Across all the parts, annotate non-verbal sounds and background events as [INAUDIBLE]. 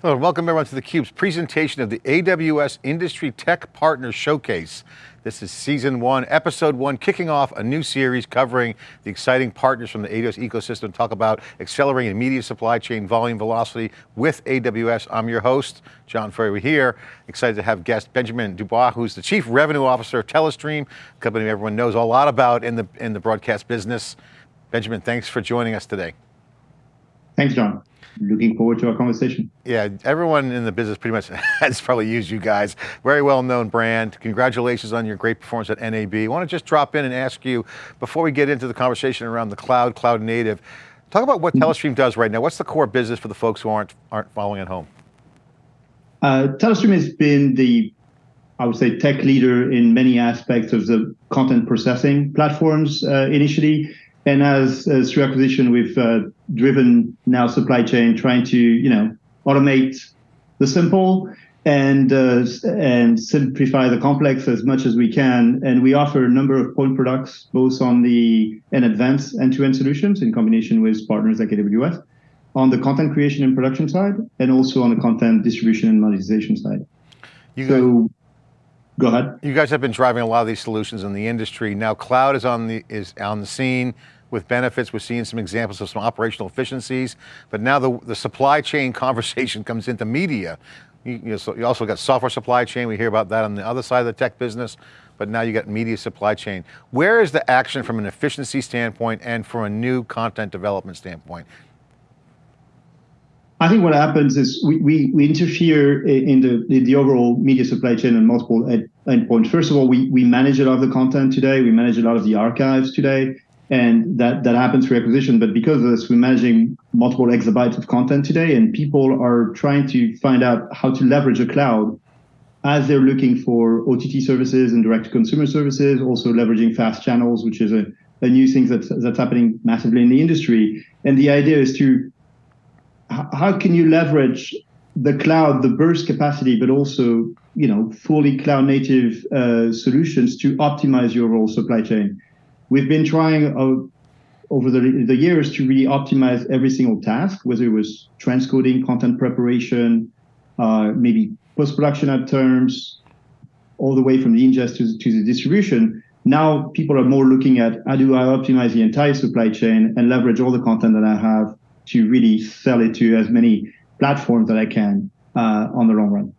Hello, welcome everyone to theCUBE's presentation of the AWS Industry Tech Partner Showcase. This is season one, episode one, kicking off a new series covering the exciting partners from the AWS ecosystem, talk about accelerating media supply chain volume velocity with AWS. I'm your host, John Furrier here. Excited to have guest Benjamin Dubois, who's the Chief Revenue Officer of Telestream, a company everyone knows a lot about in the, in the broadcast business. Benjamin, thanks for joining us today. Thanks, John looking forward to our conversation. Yeah, everyone in the business pretty much [LAUGHS] has probably used you guys. Very well-known brand. Congratulations on your great performance at NAB. I want to just drop in and ask you, before we get into the conversation around the cloud, cloud native, talk about what mm-hmm. Telestream does right now. What's the core business for the folks who aren't, aren't following at home? Uh, Telestream has been the, I would say, tech leader in many aspects of the content processing platforms uh, initially. And as, as through acquisition, we've uh, driven now supply chain, trying to you know automate the simple and uh, and simplify the complex as much as we can. And we offer a number of point products, both on the and advanced end-to-end solutions in combination with partners like AWS, on the content creation and production side, and also on the content distribution and monetization side. You so, go ahead. You guys have been driving a lot of these solutions in the industry. Now cloud is on the is on the scene with benefits. We're seeing some examples of some operational efficiencies, but now the, the supply chain [LAUGHS] conversation comes into media. You, you, know, so you also got software supply chain. We hear about that on the other side of the tech business, but now you got media supply chain. Where is the action from an efficiency standpoint and from a new content development standpoint? I think what happens is we, we, we interfere in the, in the overall media supply chain on multiple endpoints. First of all, we, we manage a lot of the content today. We manage a lot of the archives today and that that happens through acquisition. But because of this, we're managing multiple exabytes of content today, and people are trying to find out how to leverage a cloud as they're looking for OTT services and direct-to-consumer services, also leveraging fast channels, which is a, a new thing that's that's happening massively in the industry. And the idea is to how can you leverage the cloud, the burst capacity, but also you know fully cloud native uh, solutions to optimize your overall supply chain we've been trying uh, over the, the years to really optimize every single task, whether it was transcoding, content preparation, uh, maybe post-production at terms, all the way from the ingest to, to the distribution. Now people are more looking at how do I optimize the entire supply chain and leverage all the content that I have to really sell it to as many platforms that I can uh, on the long run.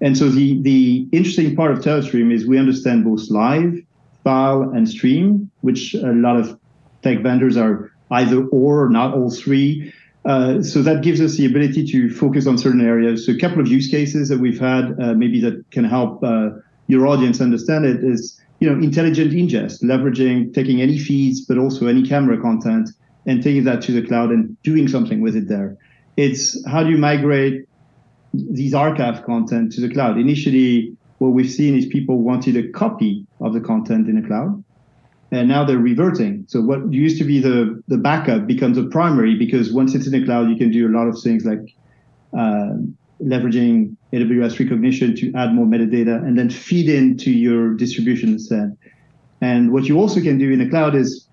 And so the, the interesting part of Telestream is we understand both live file and stream, which a lot of tech vendors are either or, not all three. Uh, so that gives us the ability to focus on certain areas. So a couple of use cases that we've had, uh, maybe that can help uh, your audience understand it is, you know, intelligent ingest, leveraging, taking any feeds, but also any camera content and taking that to the cloud and doing something with it there. It's how do you migrate these archive content to the cloud? Initially, what we've seen is people wanted a copy of the content in the cloud, and now they're reverting. So what used to be the, the backup becomes a primary because once it's in the cloud, you can do a lot of things like uh, leveraging AWS Rekognition to add more metadata and then feed into your distribution set. And what you also can do in the cloud is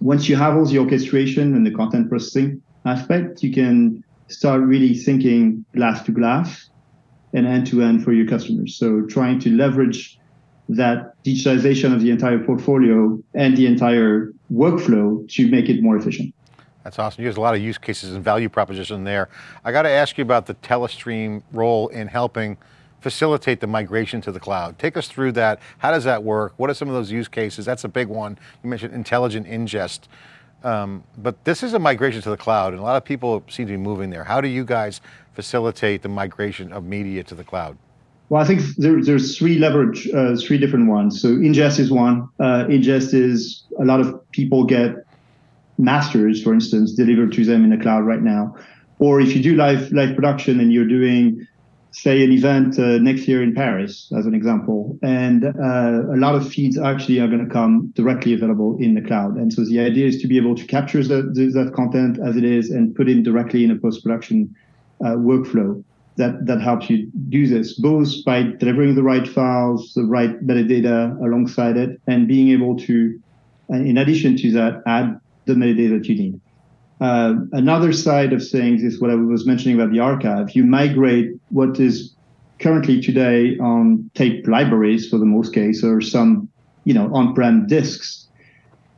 once you have all the orchestration and the content processing aspect, you can start really thinking glass to glass and end-to-end for your customers. So trying to leverage that digitalization of the entire portfolio and the entire workflow to make it more efficient. That's awesome. You have a lot of use cases and value proposition there. I got to ask you about the Telestream role in helping facilitate the migration to the cloud. Take us through that. How does that work? What are some of those use cases? That's a big one. You mentioned intelligent ingest. Um, but this is a migration to the cloud and a lot of people seem to be moving there. How do you guys facilitate the migration of media to the cloud? Well, I think there, there's three leverage, uh, three different ones. So ingest is one. Uh, ingest is a lot of people get masters, for instance, delivered to them in the cloud right now. Or if you do live live production and you're doing say an event uh, next year in Paris, as an example, and uh, a lot of feeds actually are going to come directly available in the cloud. And so the idea is to be able to capture the, the, that content as it is and put it directly in a post-production uh, workflow that, that helps you do this, both by delivering the right files, the right metadata alongside it, and being able to, uh, in addition to that, add the metadata that you need. Uh, another side of things is what I was mentioning about the archive. You migrate what is currently today on tape libraries for the most case, or some, you know, on-prem disks.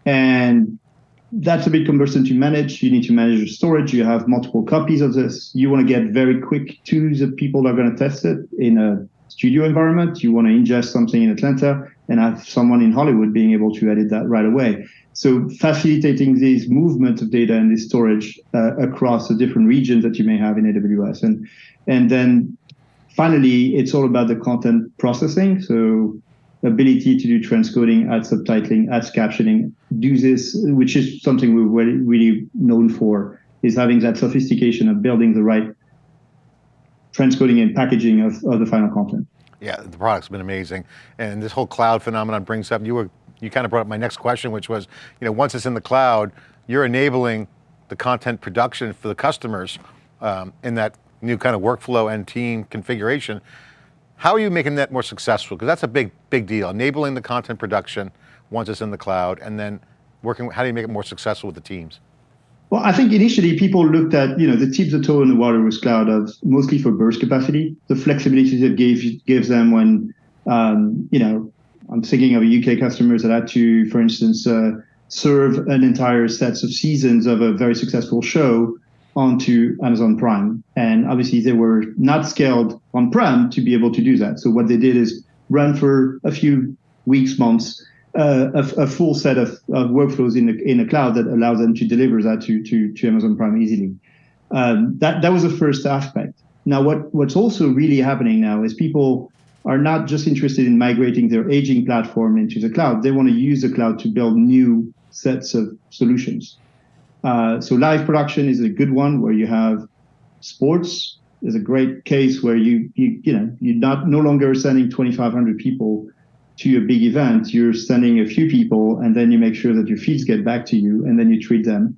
And that's a bit cumbersome to manage. You need to manage your storage. You have multiple copies of this. You want to get very quick to the people that are going to test it in a studio environment. You want to ingest something in Atlanta and have someone in Hollywood being able to edit that right away. So facilitating this movement of data and this storage uh, across the different regions that you may have in AWS. And, and then finally, it's all about the content processing. So ability to do transcoding, add subtitling, add captioning, do this, which is something we're really, really known for, is having that sophistication of building the right transcoding and packaging of, of the final content. Yeah, the product's been amazing. And this whole cloud phenomenon brings up, you were you kind of brought up my next question, which was, you know, once it's in the cloud, you're enabling the content production for the customers um, in that new kind of workflow and team configuration. How are you making that more successful? Because that's a big, big deal. Enabling the content production once it's in the cloud and then working, how do you make it more successful with the teams? Well, I think initially people looked at, you know, the tips the toe in the water cloud of mostly for burst capacity, the flexibility that gave, gives them when, um, you know, I'm thinking of a UK customers that had to, for instance, uh, serve an entire sets of seasons of a very successful show onto Amazon Prime. And obviously they were not scaled on-prem to be able to do that. So what they did is run for a few weeks, months, uh, a, a, full set of, of workflows in the in the cloud that allows them to deliver that to to, to Amazon Prime easily. Um, that that was the first aspect. Now, what what's also really happening now is people are not just interested in migrating their aging platform into the cloud. They want to use the cloud to build new sets of solutions. Uh, so live production is a good one where you have sports is a great case where you you you know you're not no longer sending 2,500 people to a big event. You're sending a few people, and then you make sure that your feeds get back to you, and then you treat them,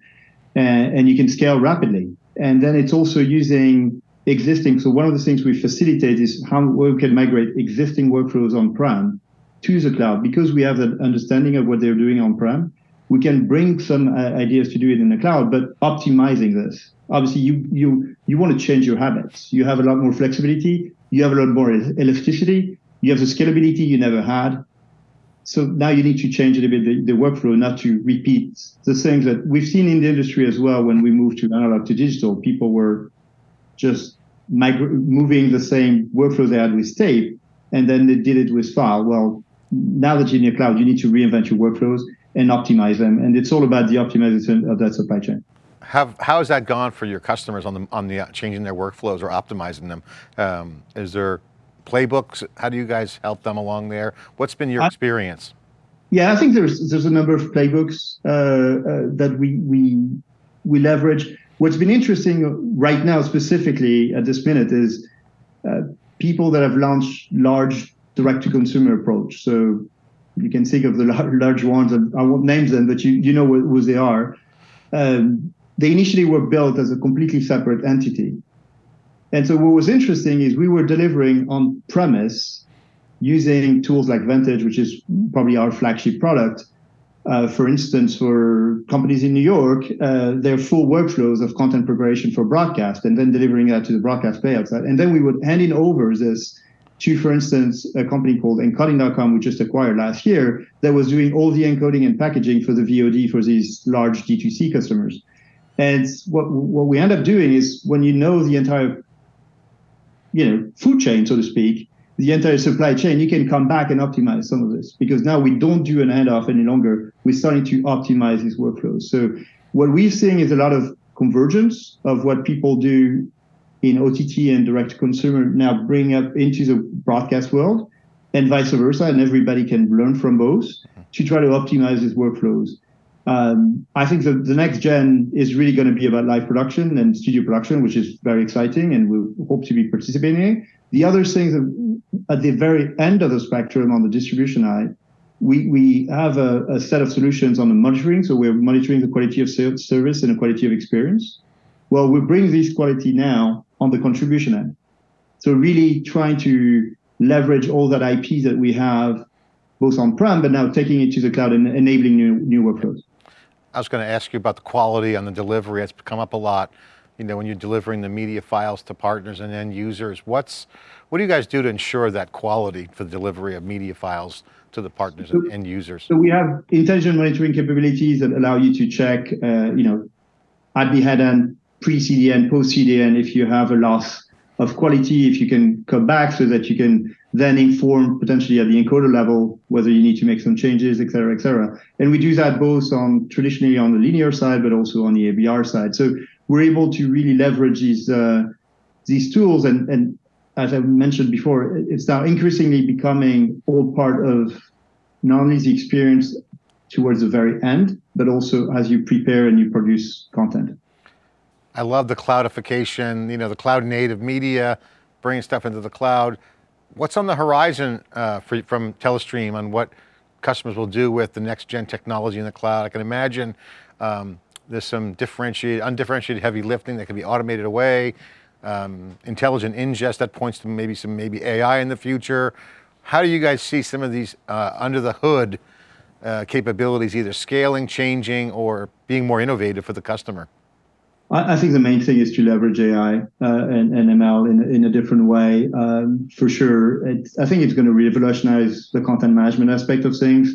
and, and you can scale rapidly. And then it's also using existing. So one of the things we facilitate is how we can migrate existing workflows on-prem to the cloud because we have an understanding of what they're doing on-prem. We can bring some uh, ideas to do it in the cloud, but optimizing this. Obviously, you you you want to change your habits. You have a lot more flexibility. You have a lot more elasticity. You have the scalability you never had. So now you need to change a little bit the, the workflow, not to repeat the things that we've seen in the industry as well. When we moved to analog to digital, people were just moving the same workflow they had with tape, and then they did it with file. Well, now that you're in the cloud, you need to reinvent your workflows and optimize them. And it's all about the optimization of that supply chain. Have, how has that gone for your customers on the, on the uh, changing their workflows or optimizing them? Um, is there playbooks? How do you guys help them along there? What's been your I, experience? Yeah, I think there's there's a number of playbooks uh, uh, that we we we leverage. What's been interesting right now, specifically at this minute, is uh, people that have launched large direct-to-consumer approach. So you can think of the large ones, and I won't name them, but you, you know who they are. Um, they initially were built as a completely separate entity. And so what was interesting is we were delivering on premise using tools like Vantage, which is probably our flagship product, uh, for instance, for companies in New York, uh, their full workflows of content preparation for broadcast and then delivering that to the broadcast payouts. And then we would hand in over this to, for instance, a company called encoding.com, we just acquired last year, that was doing all the encoding and packaging for the VOD for these large D2C customers. And what, what we end up doing is when you know the entire you know, food chain, so to speak, the entire supply chain, you can come back and optimize some of this because now we don't do an handoff any longer. We're starting to optimize these workflows. So what we're seeing is a lot of convergence of what people do in OTT and direct to consumer now bring up into the broadcast world and vice versa. And everybody can learn from both to try to optimize these workflows. Um, I think the, the next gen is really going to be about live production and studio production, which is very exciting and we hope to be participating the other things at the very end of the spectrum on the distribution side, we, we have a, a, set of solutions on the monitoring. So we're monitoring the quality of service and the quality of experience. Well, we bring this quality now on the contribution end. So really trying to leverage all that IP that we have both on-prem, but now taking it to the cloud and enabling new, new workflows. I was going to ask you about the quality and the delivery. It's come up a lot. You know, when you're delivering the media files to partners and end users, what's, what do you guys do to ensure that quality for the delivery of media files to the partners so, and end users? So we have intelligent monitoring capabilities that allow you to check, uh, you know, at the head end, pre-CDN, post-CDN, if you have a loss of quality, if you can come back so that you can then inform potentially at the encoder level whether you need to make some changes, et cetera, et cetera. And we do that both on traditionally on the linear side, but also on the ABR side. So we're able to really leverage these uh, these tools. And, and as I mentioned before, it's now increasingly becoming all part of not only the experience towards the very end, but also as you prepare and you produce content. I love the cloudification, you know, the cloud native media, bringing stuff into the cloud. What's on the horizon uh, for, from Telestream on what customers will do with the next gen technology in the cloud? I can imagine um, there's some differentiated, undifferentiated heavy lifting that can be automated away, um, intelligent ingest that points to maybe some maybe AI in the future. How do you guys see some of these uh, under the hood uh, capabilities either scaling, changing, or being more innovative for the customer? I, think the main thing is to leverage AI uh, and, and, ML in, in a different way. Um, for sure, I think it's going to revolutionize the content management aspect of things.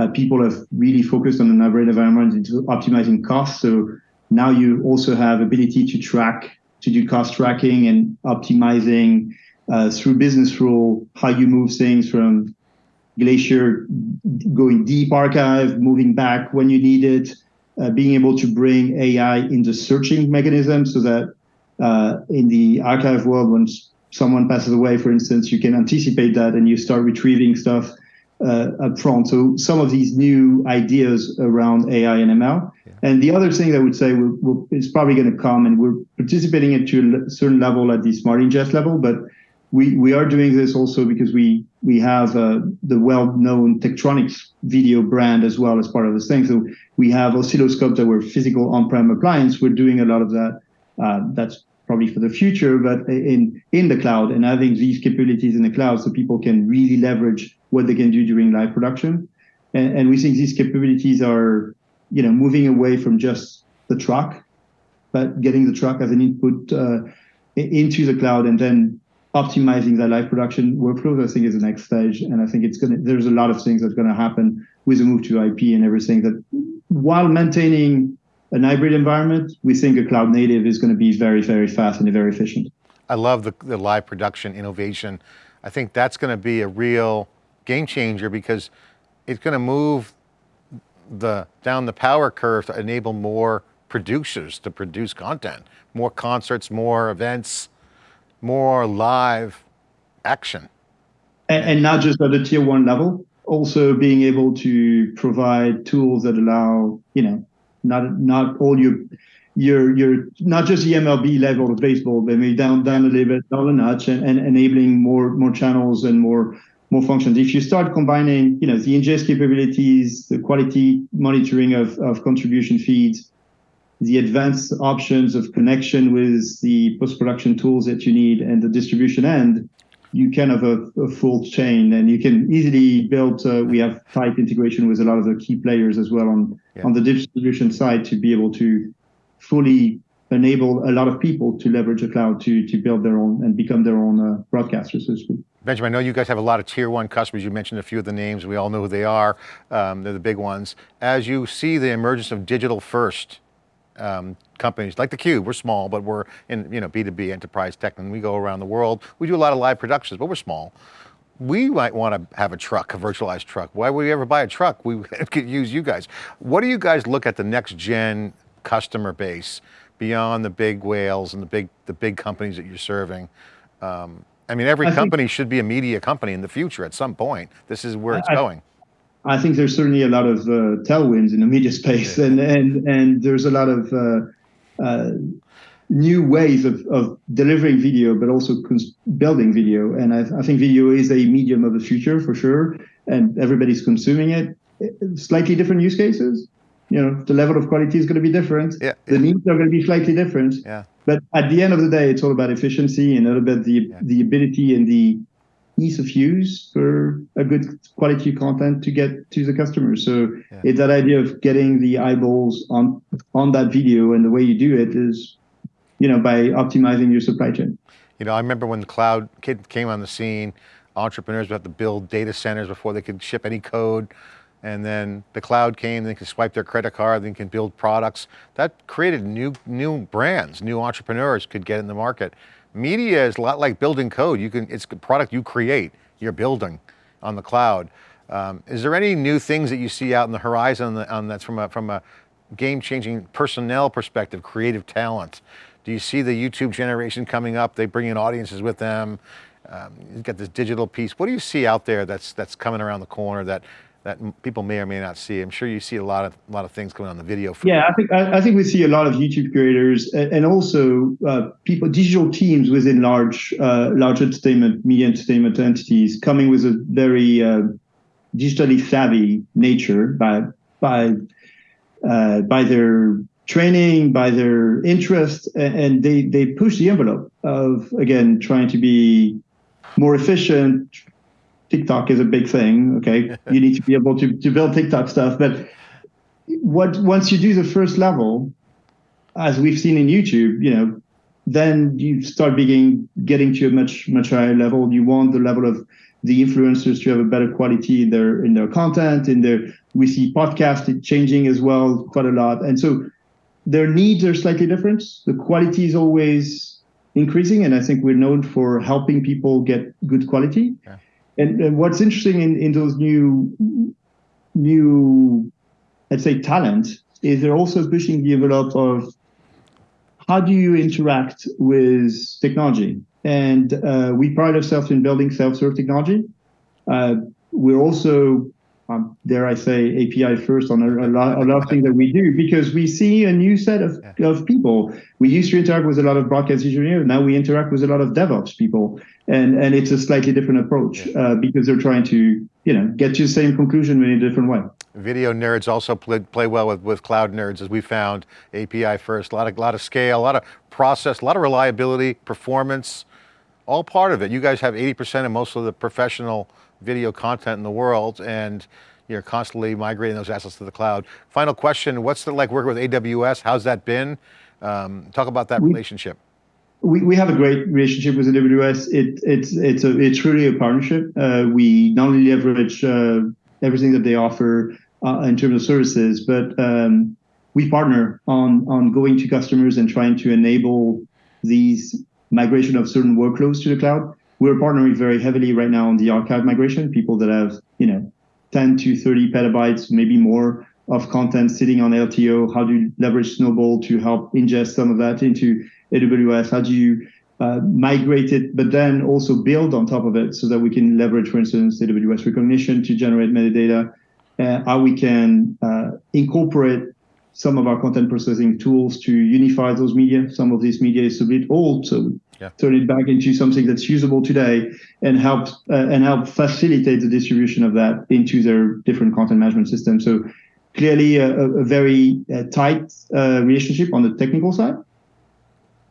Uh, people have really focused on the hybrid environment into optimizing costs. So now you also have ability to track, to do cost tracking and optimizing uh, through business rule, how you move things from Glacier going deep archive, moving back when you need it, uh, being able to bring AI in the searching mechanism so that uh, in the archive world, when someone passes away, for instance, you can anticipate that and you start retrieving stuff uh, up front. So some of these new ideas around AI and ML. Yeah. And the other thing I would say will, will, is probably going to come, and we're participating at a certain level at the smart ingest level, but we, we are doing this also because we we have uh, the well-known Tektronix video brand as well as part of this thing. So we have oscilloscopes that were physical on-prem appliance. We're doing a lot of that. Uh, that's probably for the future, but in in the cloud and having these capabilities in the cloud so people can really leverage what they can do during live production. And, and we think these capabilities are, you know, moving away from just the truck, but getting the truck as an input uh, into the cloud and then optimizing that live production workflows, I think is the next stage. And I think it's going to, there's a lot of things that's going to happen with the move to IP and everything that while maintaining an hybrid environment, we think a cloud native is going to be very, very fast and very efficient. I love the, the live production innovation. I think that's going to be a real game changer because it's going to move the down the power curve to enable more producers to produce content, more concerts, more events, more live action. And, and, not just at the tier one level, also being able to provide tools that allow, you know, not not all your your your not just the MLB level of baseball, but maybe down down a little bit, down a notch, and, and enabling more more channels and more more functions. If you start combining, you know, the ingest capabilities, the quality monitoring of, of contribution feeds, the advanced options of connection with the post-production tools that you need and the distribution end, you can have a, a full chain and you can easily build, uh, we have tight integration with a lot of the key players as well on, yeah. on the distribution side to be able to fully enable a lot of people to leverage the cloud to, to build their own and become their own uh, broadcasters, so to speak. Benjamin, I know you guys have a lot of tier one customers. You mentioned a few of the names. We all know who they are. Um, they're the big ones. As you see the emergence of digital first um, companies like theCUBE, we're small, but we're in you know B2B enterprise tech and we go around the world. We do a lot of live productions, but we're small. We might want to have a truck, a virtualized truck. Why would we ever buy a truck? We [LAUGHS] could use you guys. What do you guys look at the next gen customer base beyond the big whales and the big, the big companies that you're serving? Um, I mean, every I company should be a media company in the future at some point. This is where it's I, going. I think there's certainly a lot of uh, tailwinds in the media space, and and and there's a lot of uh, uh, new ways of, of delivering video, but also building video. And I, I, think video is a medium of the future for sure, and everybody's consuming it. Slightly different use cases. You know, the level of quality is going to be different. Yeah, the yeah. needs are going to be slightly different. Yeah. But at the end of the day, it's all about efficiency and all about the yeah. the ability and the ease of use for a good quality content to get to the customer. So yeah. it's that idea of getting the eyeballs on on that video, and the way you do it is, you know, by optimizing your supply chain. You know, I remember when the cloud came on the scene, entrepreneurs would have to build data centers before they could ship any code. And then the cloud came, they could swipe their credit card, they can build products. That created new, new brands, new entrepreneurs could get in the market. Media is a lot like building code. You can, it's a product you create, you're building on the cloud. Um, is there any new things that you see out in the horizon on, the, on that's from a, from a game-changing personnel perspective, creative talent? Do you see the YouTube generation coming up? They bring in audiences with them. Um, you've got this digital piece. What do you see out there that's, that's coming around the corner that that people may or may not see. I'm sure you see a lot of a lot of things coming on the video. yeah, I think I, I, think we see a lot of YouTube creators and, also uh, people, digital teams within large uh, large entertainment, media entertainment entities coming with a very uh, digitally savvy nature by by uh, by their training, by their interest, and they they push the envelope of again trying to be more efficient, TikTok is a big thing. Okay, [LAUGHS] you need to be able to, to build TikTok stuff. But what once you do the first level, as we've seen in YouTube, you know, then you start beginning getting to a much much higher level. You want the level of the influencers to have a better quality in their in their content. In their we see podcast changing as well quite a lot, and so their needs are slightly different. The quality is always increasing, and I think we're known for helping people get good quality. Yeah. And, and what's interesting in, in those new, new, let's say, talent is they're also pushing the envelope of how do you interact with technology? And uh, we pride ourselves in building self-serve technology. Uh, we're also um, dare I say, API first on a, a, lot, a lot of things that we do because we see a new set of, of people. We used to interact with a lot of broadcast engineers. Now we interact with a lot of DevOps people. And, and it's a slightly different approach uh, because they're trying to you know, get to the same conclusion in a different way. Video nerds also play, play well with, with cloud nerds, as we found, API first, a lot of, lot of scale, a lot of process, a lot of reliability, performance, all part of it. You guys have 80% of most of the professional video content in the world and you're constantly migrating those assets to the cloud. Final question, what's it like working with AWS? How's that been? Um, talk about that we, relationship. We, we have a great relationship with AWS. It, it's, it's, a, it's really a partnership. Uh, we not only leverage uh, everything that they offer uh, in terms of services, but um, we partner on, on going to customers and trying to enable these migration of certain workloads to the cloud we're partnering very heavily right now on the archive migration, people that have, you know, 10 to 30 petabytes, maybe more of content sitting on LTO. How do you leverage Snowball to help ingest some of that into AWS? How do you uh, migrate it, but then also build on top of it so that we can leverage, for instance, AWS Rekognition to generate metadata, uh, how we can uh, incorporate some of our content processing tools to unify those media. Some of this media is a bit old, so yeah. turn it back into something that's usable today and help uh, and help facilitate the distribution of that into their different content management systems. So clearly a, a very uh, tight uh, relationship on the technical side,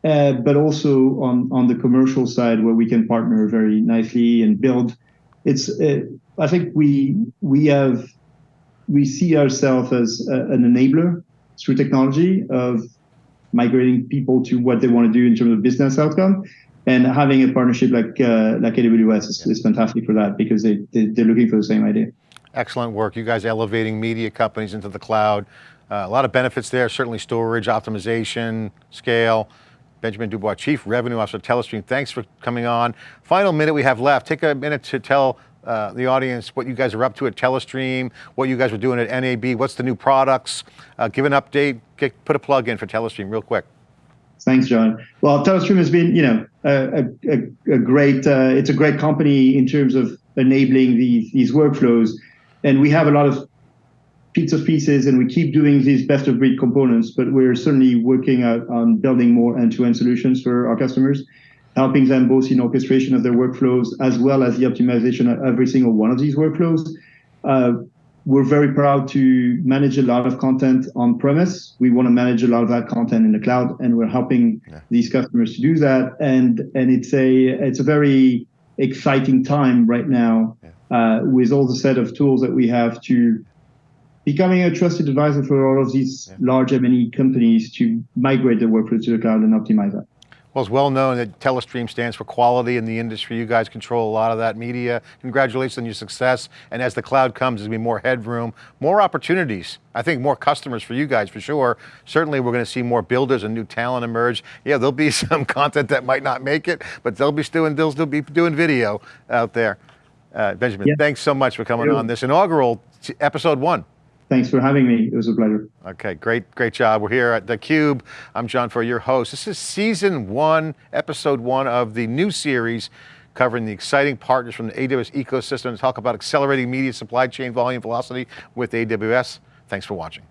but also on on the commercial side where we can partner very nicely and build. It's uh, I think we we have we see ourselves as an enabler through technology of migrating people to what they want to do in terms of business outcome. And having a partnership like uh, like AWS is, is, fantastic for that because they, they, they're looking for the same idea. Excellent work. You guys elevating media companies into the cloud. Uh, a lot of benefits there, certainly storage, optimization, scale. Benjamin Dubois, Chief Revenue Officer Telestream, thanks for coming on. Final minute we have left. Take a minute to tell uh, the audience what you guys are up to at Telestream, what you guys are doing at NAB, what's the new products, uh, give an update, get, put a plug in for Telestream real quick. Thanks, John. Well, Telestream has been, you know, a, a, a great, uh, it's a great company in terms of enabling these workflows. And we have a lot of of pieces and we keep doing these best of breed components, but we're certainly working on building more end-to-end solutions for our customers helping them both in orchestration of their workflows as well as the optimization of every single one of these workflows. Uh, we're very proud to manage a lot of content on premise. We want to manage a lot of that content in the cloud, and we're helping yeah. these customers to do that. And and it's a it's a very exciting time right now uh, with all the set of tools that we have to becoming a trusted advisor for all of these yeah. large M&E companies to migrate their workloads to the cloud and optimize that. Well, it's well known that Telestream stands for quality in the industry. You guys control a lot of that media. Congratulations on your success. And as the cloud comes, there's going to be more headroom, more opportunities. I think more customers for you guys for sure. Certainly we're going to see more builders and new talent emerge. Yeah, there'll be [LAUGHS] some content that might not make it, but they'll be doing, they'll still be doing video out there. Uh, Benjamin, yeah. thanks so much for coming on this inaugural episode one. Thanks for having me. It was a pleasure. Okay, great, great job. We're here at theCUBE. I'm John Furrier, your host. This is season one, episode one of the new series covering the exciting partners from the AWS ecosystem to talk about accelerating media supply chain volume velocity with AWS. Thanks for watching.